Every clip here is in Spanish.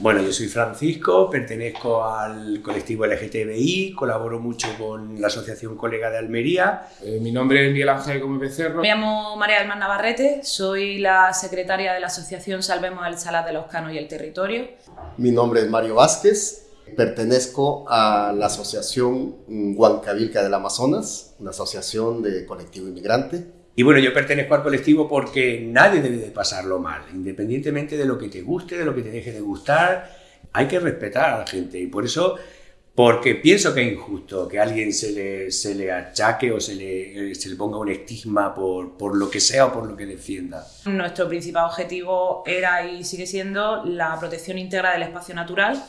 Bueno, yo soy Francisco, pertenezco al colectivo LGTBI, colaboro mucho con la Asociación Colega de Almería. Eh, mi nombre es Miguel Ángel Gómez Becerro. Me llamo María del Mar Navarrete, soy la secretaria de la Asociación Salvemos el Salar de los Canos y el Territorio. Mi nombre es Mario Vázquez, pertenezco a la Asociación Huancavilca del Amazonas, una asociación de colectivo inmigrante. Y bueno, yo pertenezco al colectivo porque nadie debe de pasarlo mal, independientemente de lo que te guste, de lo que te deje de gustar, hay que respetar a la gente y por eso, porque pienso que es injusto que a alguien se le, se le achaque o se le, se le ponga un estigma por, por lo que sea o por lo que defienda. Nuestro principal objetivo era y sigue siendo la protección íntegra del espacio natural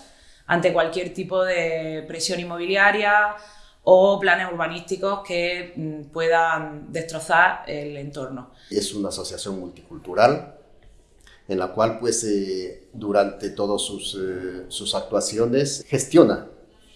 ante cualquier tipo de presión inmobiliaria, o planes urbanísticos que mm, puedan destrozar el entorno. Es una asociación multicultural en la cual pues eh, durante todas sus, eh, sus actuaciones gestiona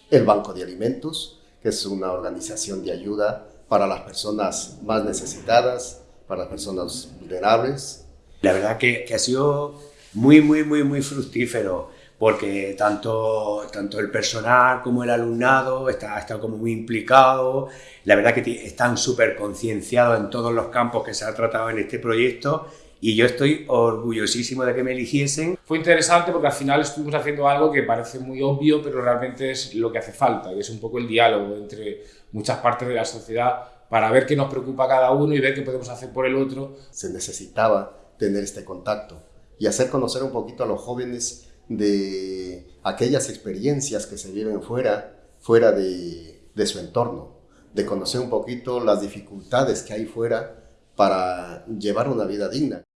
el Banco de Alimentos, que es una organización de ayuda para las personas más necesitadas, para las personas vulnerables. La verdad que, que ha sido muy, muy, muy, muy fructífero porque tanto, tanto el personal como el alumnado está, está como muy implicado, la verdad que están súper concienciados en todos los campos que se ha tratado en este proyecto y yo estoy orgullosísimo de que me eligiesen. Fue interesante porque al final estuvimos haciendo algo que parece muy obvio, pero realmente es lo que hace falta, que es un poco el diálogo entre muchas partes de la sociedad para ver qué nos preocupa cada uno y ver qué podemos hacer por el otro. Se necesitaba tener este contacto y hacer conocer un poquito a los jóvenes de aquellas experiencias que se viven fuera, fuera de, de su entorno, de conocer un poquito las dificultades que hay fuera para llevar una vida digna.